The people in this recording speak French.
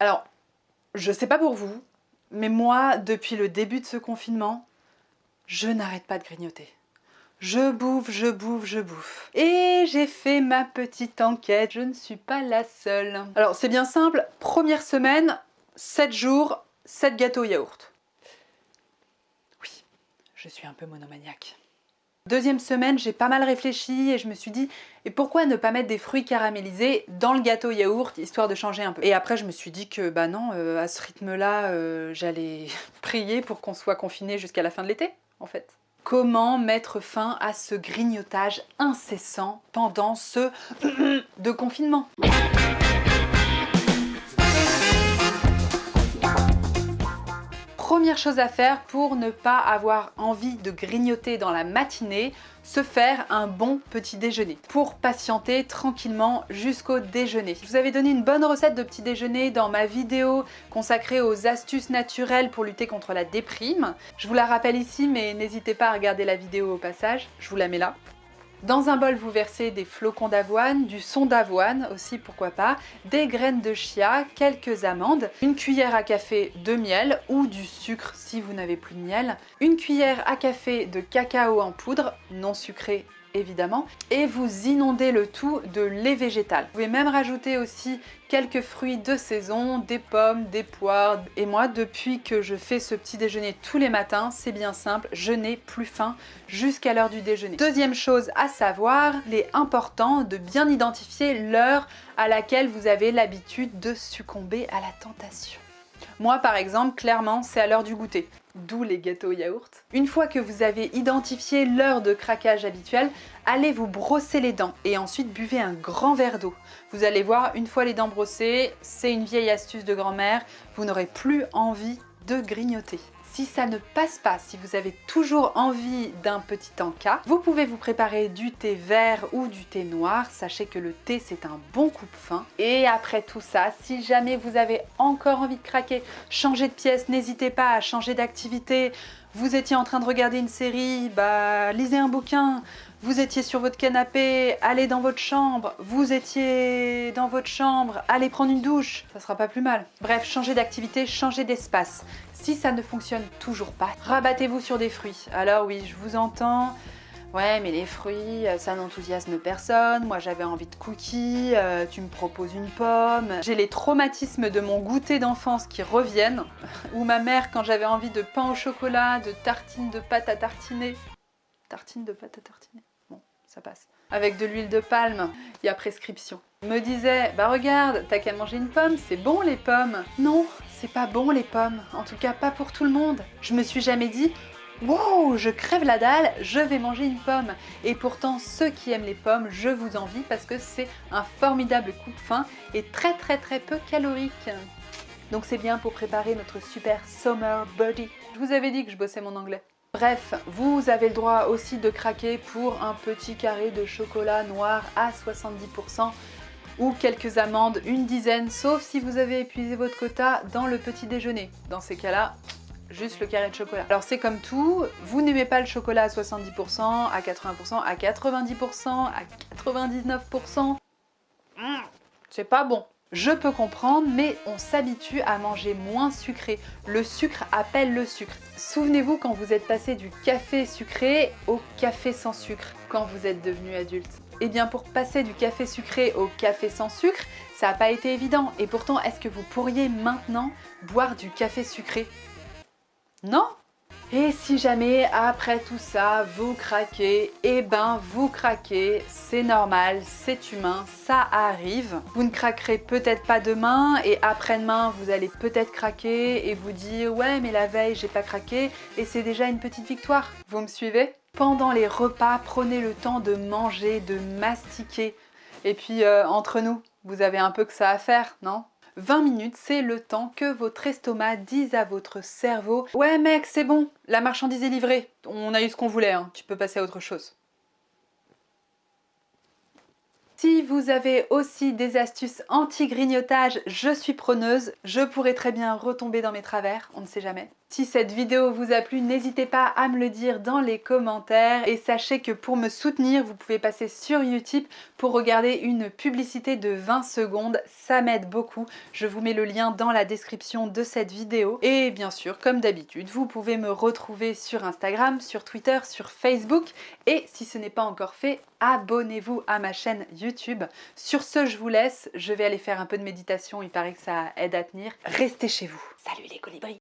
Alors, je sais pas pour vous, mais moi, depuis le début de ce confinement, je n'arrête pas de grignoter. Je bouffe, je bouffe, je bouffe. Et j'ai fait ma petite enquête, je ne suis pas la seule. Alors c'est bien simple, première semaine, 7 jours, 7 gâteaux yaourt. Oui, je suis un peu monomaniaque. Deuxième semaine, j'ai pas mal réfléchi et je me suis dit et pourquoi ne pas mettre des fruits caramélisés dans le gâteau yaourt histoire de changer un peu. Et après je me suis dit que bah non, euh, à ce rythme-là, euh, j'allais prier pour qu'on soit confiné jusqu'à la fin de l'été en fait. Comment mettre fin à ce grignotage incessant pendant ce de confinement? Première chose à faire pour ne pas avoir envie de grignoter dans la matinée, se faire un bon petit déjeuner pour patienter tranquillement jusqu'au déjeuner. Je vous avais donné une bonne recette de petit déjeuner dans ma vidéo consacrée aux astuces naturelles pour lutter contre la déprime. Je vous la rappelle ici mais n'hésitez pas à regarder la vidéo au passage, je vous la mets là. Dans un bol, vous versez des flocons d'avoine, du son d'avoine aussi, pourquoi pas, des graines de chia, quelques amandes, une cuillère à café de miel ou du sucre si vous n'avez plus de miel, une cuillère à café de cacao en poudre, non sucré évidemment, et vous inondez le tout de lait végétal. Vous pouvez même rajouter aussi quelques fruits de saison, des pommes, des poires. Et moi, depuis que je fais ce petit déjeuner tous les matins, c'est bien simple, je n'ai plus faim jusqu'à l'heure du déjeuner. Deuxième chose à savoir, il est important de bien identifier l'heure à laquelle vous avez l'habitude de succomber à la tentation. Moi, par exemple, clairement, c'est à l'heure du goûter d'où les gâteaux yaourt. Une fois que vous avez identifié l'heure de craquage habituelle, allez vous brosser les dents et ensuite buvez un grand verre d'eau. Vous allez voir, une fois les dents brossées, c'est une vieille astuce de grand-mère, vous n'aurez plus envie de grignoter. Si ça ne passe pas, si vous avez toujours envie d'un petit encas, vous pouvez vous préparer du thé vert ou du thé noir. Sachez que le thé, c'est un bon coupe-fin. Et après tout ça, si jamais vous avez encore envie de craquer, changer de pièce, n'hésitez pas à changer d'activité. Vous étiez en train de regarder une série, bah lisez un bouquin. Vous étiez sur votre canapé, allez dans votre chambre. Vous étiez dans votre chambre, allez prendre une douche. Ça sera pas plus mal. Bref, changez d'activité, changez d'espace. Si ça ne fonctionne toujours pas, rabattez-vous sur des fruits. Alors oui, je vous entends, Ouais, mais les fruits, euh, ça n'enthousiasme personne. Moi, j'avais envie de cookies, euh, tu me proposes une pomme. J'ai les traumatismes de mon goûter d'enfance qui reviennent. Ou ma mère, quand j'avais envie de pain au chocolat, de tartines de pâte à tartiner. Tartines de pâte à tartiner Bon, ça passe. Avec de l'huile de palme, il y a prescription. Me disait, bah regarde, t'as qu'à manger une pomme, c'est bon les pommes. Non, c'est pas bon les pommes, en tout cas pas pour tout le monde. Je me suis jamais dit, wow, je crève la dalle, je vais manger une pomme. Et pourtant, ceux qui aiment les pommes, je vous envie parce que c'est un formidable coupe-fin et très très très peu calorique. Donc c'est bien pour préparer notre super summer body. Je vous avais dit que je bossais mon anglais. Bref, vous avez le droit aussi de craquer pour un petit carré de chocolat noir à 70% ou quelques amandes, une dizaine, sauf si vous avez épuisé votre quota dans le petit déjeuner. Dans ces cas-là, juste le carré de chocolat. Alors c'est comme tout, vous n'aimez pas le chocolat à 70%, à 80%, à 90%, à 99%, mmh, c'est pas bon. Je peux comprendre, mais on s'habitue à manger moins sucré. Le sucre appelle le sucre. Souvenez-vous quand vous êtes passé du café sucré au café sans sucre, quand vous êtes devenu adulte. Eh bien pour passer du café sucré au café sans sucre, ça n'a pas été évident. Et pourtant, est-ce que vous pourriez maintenant boire du café sucré? Non? Et si jamais après tout ça vous craquez, eh ben vous craquez, c'est normal, c'est humain, ça arrive. Vous ne craquerez peut-être pas demain et après-demain vous allez peut-être craquer et vous dire ouais mais la veille j'ai pas craqué et c'est déjà une petite victoire. Vous me suivez? Pendant les repas, prenez le temps de manger, de mastiquer. Et puis euh, entre nous, vous avez un peu que ça à faire, non? 20 minutes, c'est le temps que votre estomac dise à votre cerveau « Ouais mec, c'est bon, la marchandise est livrée, on a eu ce qu'on voulait, hein. tu peux passer à autre chose ». Si vous avez aussi des astuces anti-grignotage, je suis preneuse. Je pourrais très bien retomber dans mes travers, on ne sait jamais. Si cette vidéo vous a plu, n'hésitez pas à me le dire dans les commentaires et sachez que pour me soutenir, vous pouvez passer sur Utip pour regarder une publicité de 20 secondes. Ça m'aide beaucoup. Je vous mets le lien dans la description de cette vidéo. Et bien sûr, comme d'habitude, vous pouvez me retrouver sur Instagram, sur Twitter, sur Facebook. Et si ce n'est pas encore fait, abonnez-vous à ma chaîne YouTube. Sur ce, je vous laisse. Je vais aller faire un peu de méditation. Il paraît que ça aide à tenir. Restez chez vous. Salut les colibris